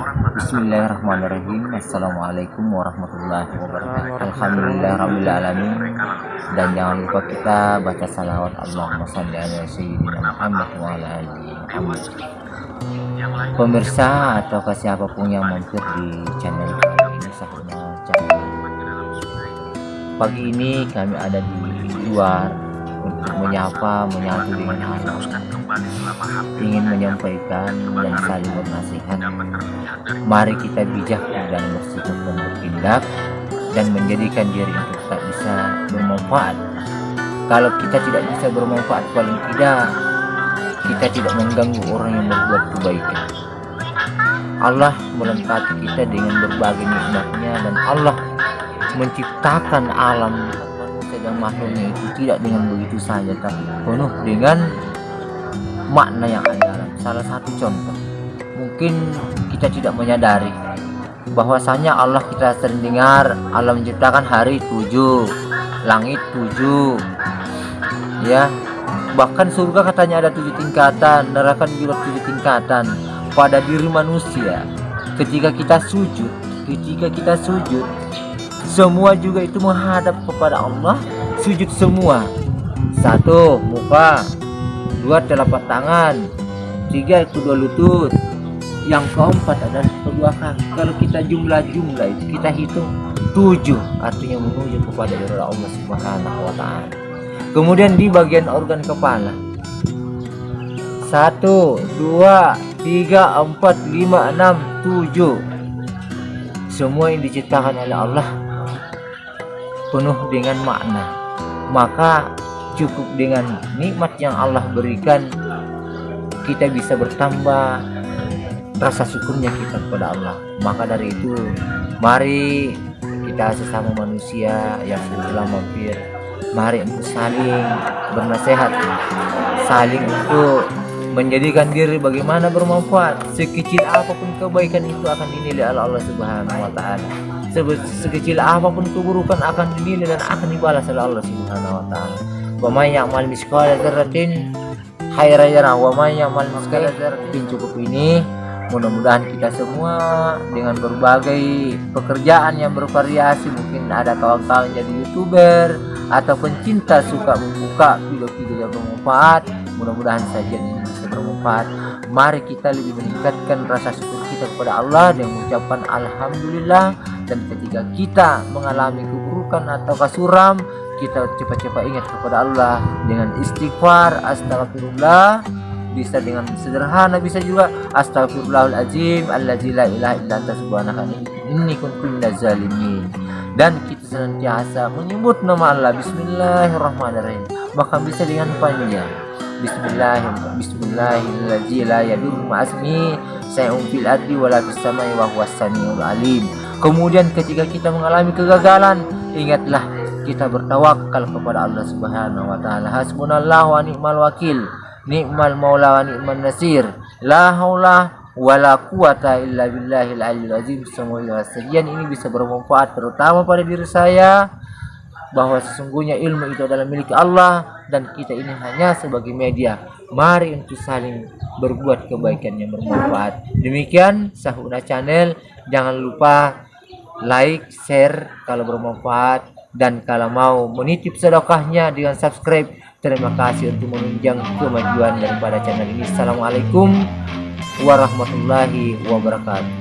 Bismillahirrahmanirrahim. Assalamualaikum warahmatullahi wabarakatuh. Alhamdulillah Rabbil Alamin. Dan jangan lupa kita baca salawat Allahumma salli ala Sayyidina Muhammad wa ala alihi Pemirsa atau siapa pun yang mampir di channel ini Sahuna channel. Pagi ini kami ada di luar menyapa menyatu dengan Allah ingin menyampaikan dan saling bernasihat mari kita bijak dan bersikap bertindak dan menjadikan diri untuk tak bisa bermanfaat. Kalau kita tidak bisa bermanfaat paling tidak kita tidak mengganggu orang yang berbuat kebaikan. Allah melengkapi kita dengan berbagai nikmatnya dan Allah menciptakan alam dan makhluknya itu tidak dengan begitu saja tapi penuh dengan makna yang ada salah satu contoh. Mungkin kita tidak menyadari bahwasanya Allah kita sering dengar Allah menciptakan hari tujuh langit tujuh ya. Bahkan surga katanya ada tujuh tingkatan neraka juga tujuh tingkatan pada diri manusia. Ketika kita sujud ketika kita sujud semua juga itu menghadap kepada Allah. Sujud semua. Satu muka. Dua telapak tangan. Tiga kedua lutut. Yang keempat adalah kedua kaki. Kalau kita jumlah-jumlah itu kita hitung tujuh. Artinya menuju kepada Allah Subhanahu wa taala. Kemudian di bagian organ kepala. Satu dua tiga empat lima enam tujuh. Semua yang diciptakan oleh Allah penuh dengan makna. Maka cukup dengan nikmat yang Allah berikan kita bisa bertambah rasa syukurnya kita kepada Allah. Maka dari itu mari kita sesama manusia yang telah mampir mari untuk saling bernasehat saling untuk menjadikan diri bagaimana bermanfaat. Sekecil apa pun kebaikan itu akan dinilai oleh Allah Subhanahu wa taala. Sekecil apa pun keburukan akan dinilai dan akan dibalas oleh Allah Subhanahu wa taala. Wa may ya'mal mithqala dzarratin khairan yarah wa may ya'mal mithqala dzarratin. Cukup ini. Mudah-mudahan kita semua dengan berbagai pekerjaan yang bervariasi mungkin ada kawan-kawan jadi youtuber atau pencinta suka membuka video-video yang bermanfaat mudah-mudahan saja ini bermanfaat. Mari kita lebih meningkatkan rasa syukur kita kepada Allah dan mengucapkan Alhamdulillah. Dan ketika kita mengalami keburukan atau kasuram kita cepat-cepat ingat kepada Allah dengan istighfar astagfirullah bisa dengan sederhana bisa juga astagfirullahaladzim allazi la ilaha illa anta subhanaka inni kuntu zalimin. Dan kita senantiasa menyebut nama Allah. Bismillahirrahmanirrahim. Bahkan bisa dengan panjang bismillahirrahmanirrahim bismillahirrahmanirrahim la yadurru ma'asmi say'un fil ardi wala fis samai wa huwas Kemudian ketika kita mengalami kegagalan, ingatlah kita bertawakal kepada Allah Subhanahu wa taala. Hasbunallahu wa ni'mal wakil, ni'mal maula wa ni'man nasir. La haula wala quwata illa billahil aliyyil azim. Semoga sekian ini bisa bermanfaat terutama pada diri saya bahwa sesungguhnya ilmu itu adalah milik Allah dan kita ini hanya sebagai media. Mari untuk saling berbuat kebaikan yang bermanfaat. Demikian Sahuna Channel. Jangan lupa like, share kalau bermanfaat dan kalau mau menitip sedekahnya dengan subscribe. Terima kasih untuk menunjang kemajuan daripada channel ini. Assalamualaikum warahmatullahi wabarakatuh.